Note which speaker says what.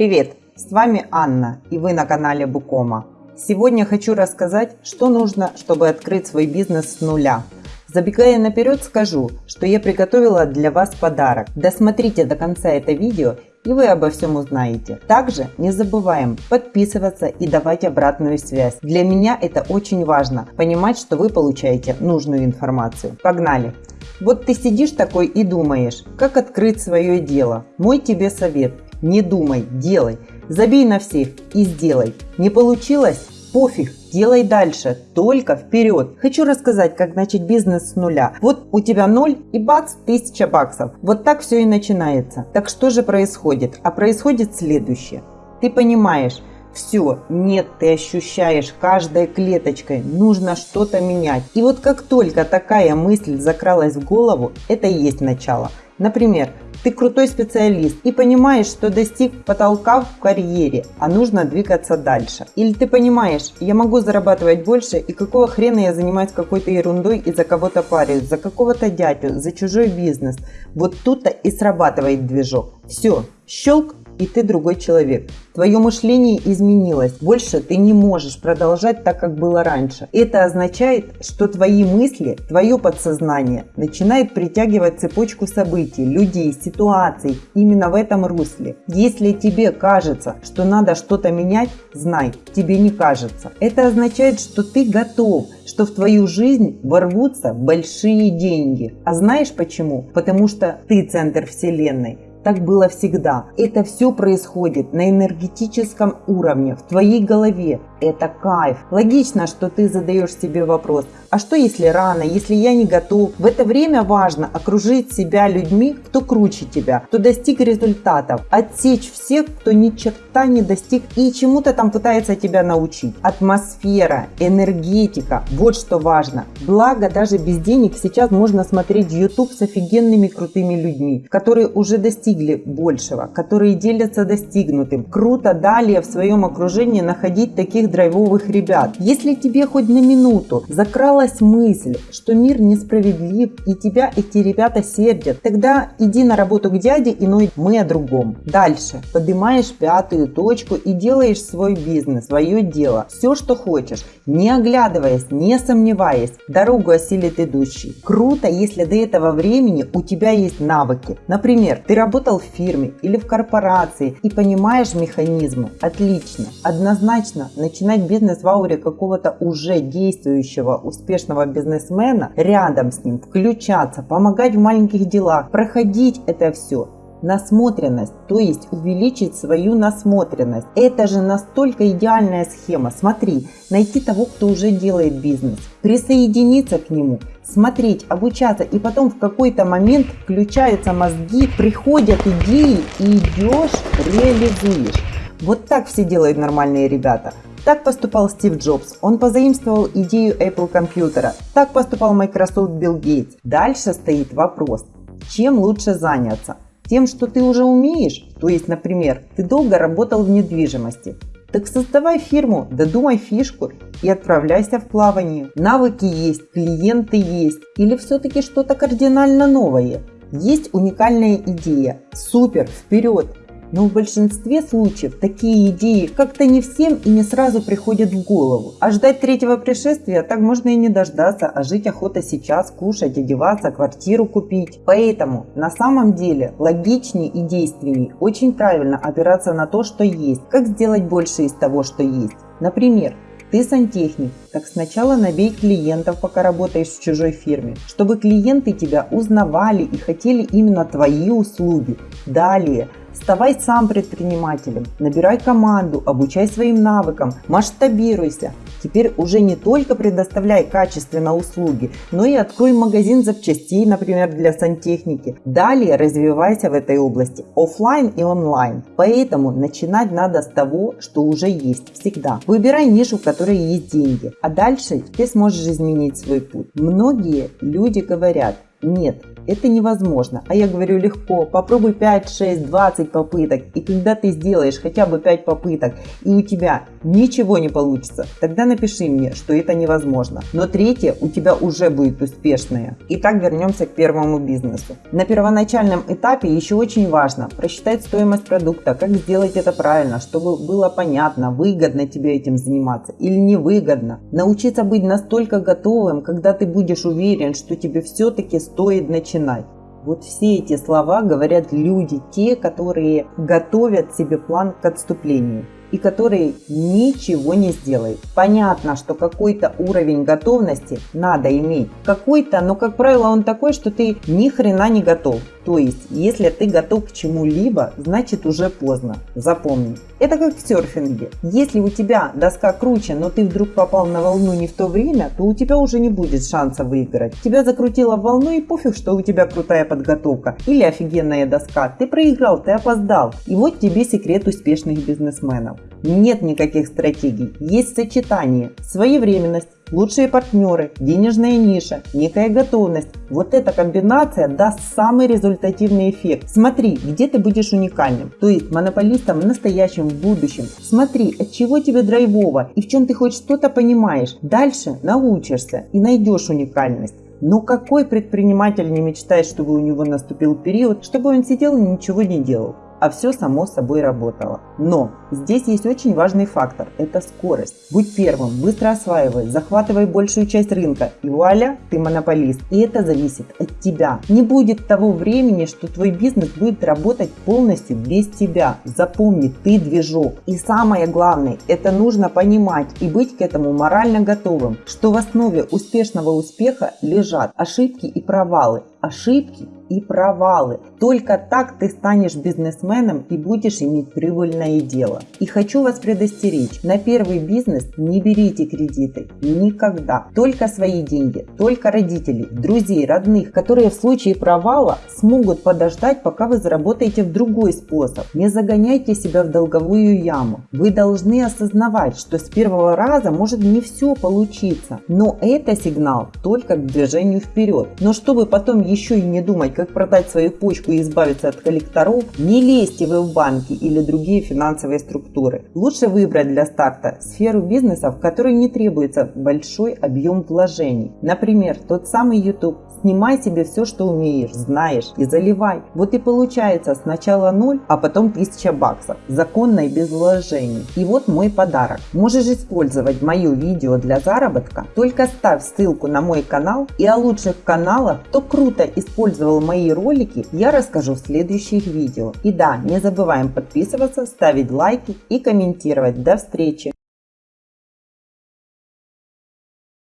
Speaker 1: Привет! С вами Анна и вы на канале Букома. Сегодня хочу рассказать, что нужно, чтобы открыть свой бизнес с нуля. Забегая наперед, скажу, что я приготовила для вас подарок. Досмотрите до конца это видео и вы обо всем узнаете. Также не забываем подписываться и давать обратную связь. Для меня это очень важно, понимать, что вы получаете нужную информацию. Погнали! Вот ты сидишь такой и думаешь, как открыть свое дело. Мой тебе совет – не думай, делай. Забей на всех и сделай. Не получилось? Пофиг, делай дальше, только вперед. Хочу рассказать, как начать бизнес с нуля. Вот у тебя ноль и бац, тысяча баксов. Вот так все и начинается. Так что же происходит? А происходит следующее. Ты понимаешь, все, нет, ты ощущаешь каждой клеточкой, нужно что-то менять. И вот как только такая мысль закралась в голову, это и есть начало. Например, ты крутой специалист и понимаешь, что достиг потолка в карьере, а нужно двигаться дальше. Или ты понимаешь, я могу зарабатывать больше и какого хрена я занимаюсь какой-то ерундой и за кого-то парюсь, за какого-то дядю, за чужой бизнес. Вот тут-то и срабатывает движок. Все, щелк и ты другой человек. Твое мышление изменилось. Больше ты не можешь продолжать так, как было раньше. Это означает, что твои мысли, твое подсознание начинает притягивать цепочку событий, людей, ситуаций именно в этом русле. Если тебе кажется, что надо что-то менять, знай, тебе не кажется. Это означает, что ты готов, что в твою жизнь ворвутся большие деньги. А знаешь почему? Потому что ты центр вселенной. Так было всегда. Это все происходит на энергетическом уровне, в твоей голове. Это кайф. Логично, что ты задаешь себе вопрос, а что если рано, если я не готов? В это время важно окружить себя людьми, кто круче тебя, кто достиг результатов, отсечь всех, кто ни черта не достиг и чему-то там пытается тебя научить. Атмосфера, энергетика, вот что важно. Благо, даже без денег сейчас можно смотреть YouTube с офигенными крутыми людьми, которые уже достигли большего, которые делятся достигнутым. Круто далее в своем окружении находить таких драйвовых ребят. Если тебе хоть на минуту закралась мысль, что мир несправедлив и тебя эти ребята сердят, тогда иди на работу к дяде и ной мы о другом. Дальше. Поднимаешь пятую точку и делаешь свой бизнес, свое дело. Все, что хочешь. Не оглядываясь, не сомневаясь. Дорогу осилит идущий. Круто, если до этого времени у тебя есть навыки. Например, ты работал в фирме или в корпорации и понимаешь механизмы. Отлично. Однозначно начинай начинать бизнес в ауре какого-то уже действующего успешного бизнесмена, рядом с ним, включаться, помогать в маленьких делах, проходить это все насмотренность, то есть увеличить свою насмотренность. Это же настолько идеальная схема. Смотри, найти того, кто уже делает бизнес, присоединиться к нему, смотреть, обучаться, и потом в какой-то момент включаются мозги, приходят идеи и идешь, реализуешь. Вот так все делают нормальные ребята. Так поступал Стив Джобс. Он позаимствовал идею Apple компьютера. Так поступал Microsoft Билл Гейтс. Дальше стоит вопрос, чем лучше заняться? Тем, что ты уже умеешь? То есть, например, ты долго работал в недвижимости. Так создавай фирму, додумай фишку и отправляйся в плавание. Навыки есть, клиенты есть. Или все-таки что-то кардинально новое? Есть уникальная идея. Супер, вперед! Но в большинстве случаев такие идеи как-то не всем и не сразу приходят в голову. А ждать третьего пришествия так можно и не дождаться, а жить охота сейчас, кушать, одеваться, квартиру купить. Поэтому на самом деле логичнее и действенней очень правильно опираться на то, что есть. Как сделать больше из того, что есть. Например, ты сантехник, так сначала набей клиентов, пока работаешь в чужой фирме, чтобы клиенты тебя узнавали и хотели именно твои услуги. Далее – Ставай сам предпринимателем, набирай команду, обучай своим навыкам, масштабируйся. Теперь уже не только предоставляй качественно услуги, но и открой магазин запчастей, например, для сантехники. Далее развивайся в этой области офлайн и онлайн. Поэтому начинать надо с того, что уже есть всегда. Выбирай нишу, в которой есть деньги, а дальше ты сможешь изменить свой путь. Многие люди говорят, нет, это невозможно. А я говорю легко, попробуй 5, 6, 20 попыток. И когда ты сделаешь хотя бы 5 попыток, и у тебя ничего не получится, тогда напиши мне, что это невозможно. Но третье у тебя уже будет успешное. Итак, вернемся к первому бизнесу. На первоначальном этапе еще очень важно просчитать стоимость продукта, как сделать это правильно, чтобы было понятно, выгодно тебе этим заниматься или невыгодно. Научиться быть настолько готовым, когда ты будешь уверен, что тебе все-таки стоит начинать. Вот все эти слова говорят люди, те, которые готовят себе план к отступлению и которые ничего не сделают. Понятно, что какой-то уровень готовности надо иметь. Какой-то, но как правило он такой, что ты ни хрена не готов. То есть, если ты готов к чему-либо, значит уже поздно. Запомни. Это как в серфинге. Если у тебя доска круче, но ты вдруг попал на волну не в то время, то у тебя уже не будет шанса выиграть. Тебя закрутило в волну и пофиг, что у тебя крутая подготовка или офигенная доска. Ты проиграл, ты опоздал. И вот тебе секрет успешных бизнесменов. Нет никаких стратегий, есть сочетание, своевременность, лучшие партнеры, денежная ниша, некая готовность. Вот эта комбинация даст самый результативный эффект. Смотри, где ты будешь уникальным, то есть монополистом в настоящем, в будущем. Смотри, от чего тебе драйвово и в чем ты хоть что-то понимаешь. Дальше научишься и найдешь уникальность. Но какой предприниматель не мечтает, чтобы у него наступил период, чтобы он сидел и ничего не делал? А все само собой работало. Но здесь есть очень важный фактор – это скорость. Будь первым, быстро осваивай, захватывай большую часть рынка и вуаля, ты монополист. И это зависит от тебя. Не будет того времени, что твой бизнес будет работать полностью без тебя. Запомни, ты движок. И самое главное, это нужно понимать и быть к этому морально готовым, что в основе успешного успеха лежат ошибки и провалы. Ошибки и провалы. Только так ты станешь бизнесменом и будешь иметь прибыльное дело. И хочу вас предостеречь, на первый бизнес не берите кредиты. Никогда. Только свои деньги, только родителей, друзей, родных, которые в случае провала смогут подождать, пока вы заработаете в другой способ. Не загоняйте себя в долговую яму. Вы должны осознавать, что с первого раза может не все получиться. Но это сигнал только к движению вперед. Но чтобы потом еще и не думать, как продать свою почку и избавиться от коллекторов, не лезьте вы в банки или другие финансовые структуры. Лучше выбрать для старта сферу бизнеса, в которой не требуется большой объем вложений. Например, тот самый YouTube. Снимай себе все, что умеешь, знаешь и заливай. Вот и получается сначала 0, а потом 1000 баксов. Законно и без вложений. И вот мой подарок. Можешь использовать мое видео для заработка. Только ставь ссылку на мой канал и о лучших каналах, кто круто использовал мои ролики, я расскажу в следующих видео. И да, не забываем подписываться, ставить лайки и комментировать. До встречи!